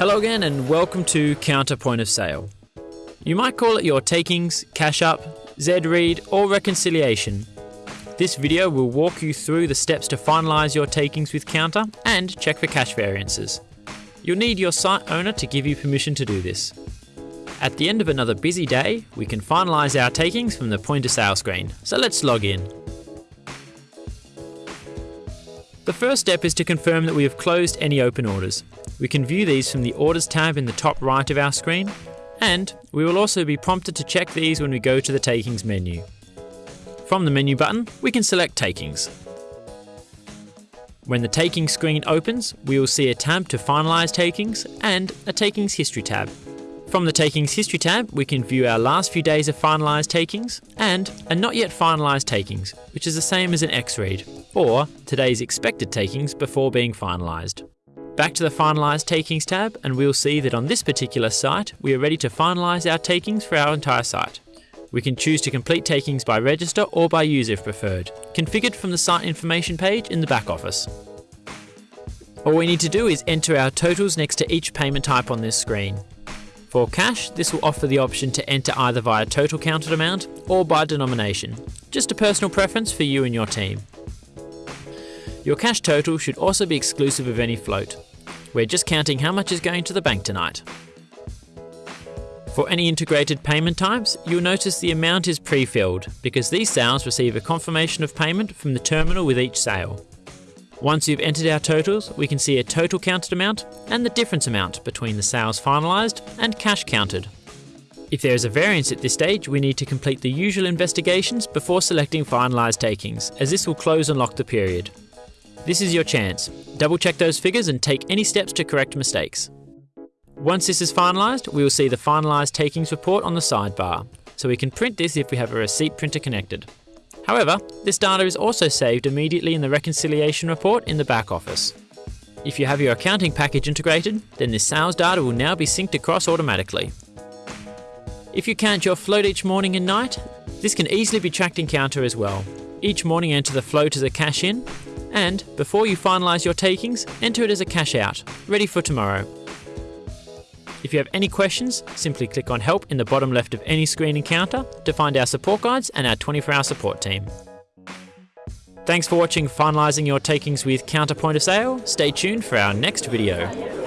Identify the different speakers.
Speaker 1: Hello again and welcome to Counter Point of Sale. You might call it your takings, cash up, Z read or reconciliation. This video will walk you through the steps to finalise your takings with Counter and check for cash variances. You'll need your site owner to give you permission to do this. At the end of another busy day, we can finalise our takings from the point of sale screen, so let's log in. The first step is to confirm that we have closed any open orders. We can view these from the Orders tab in the top right of our screen, and we will also be prompted to check these when we go to the Takings menu. From the menu button, we can select Takings. When the Takings screen opens, we will see a tab to finalise takings and a Takings History tab. From the Takings History tab, we can view our last few days of finalised takings and a not yet finalised takings, which is the same as an X-read, or today's expected takings before being finalised. Back to the Finalised Takings tab and we'll see that on this particular site we are ready to finalise our takings for our entire site. We can choose to complete takings by register or by user if preferred, configured from the site information page in the back office. All we need to do is enter our totals next to each payment type on this screen. For cash, this will offer the option to enter either via total counted amount or by denomination, just a personal preference for you and your team. Your cash total should also be exclusive of any float. We're just counting how much is going to the bank tonight. For any integrated payment types, you'll notice the amount is pre-filled because these sales receive a confirmation of payment from the terminal with each sale. Once you've entered our totals, we can see a total counted amount and the difference amount between the sales finalised and cash counted. If there is a variance at this stage, we need to complete the usual investigations before selecting finalised takings, as this will close and lock the period. This is your chance. Double check those figures and take any steps to correct mistakes. Once this is finalised, we will see the finalised takings report on the sidebar, so we can print this if we have a receipt printer connected. However, this data is also saved immediately in the reconciliation report in the back office. If you have your accounting package integrated, then this sales data will now be synced across automatically. If you count your float each morning and night, this can easily be tracked in Counter as well. Each morning enter the float as a cash in, and before you finalise your takings, enter it as a cash out, ready for tomorrow. If you have any questions, simply click on help in the bottom left of any screen in Counter to find our support guides and our 24 hour support team. Thanks for watching Finalising Your Takings with Counterpoint of Sale. Stay tuned for our next video.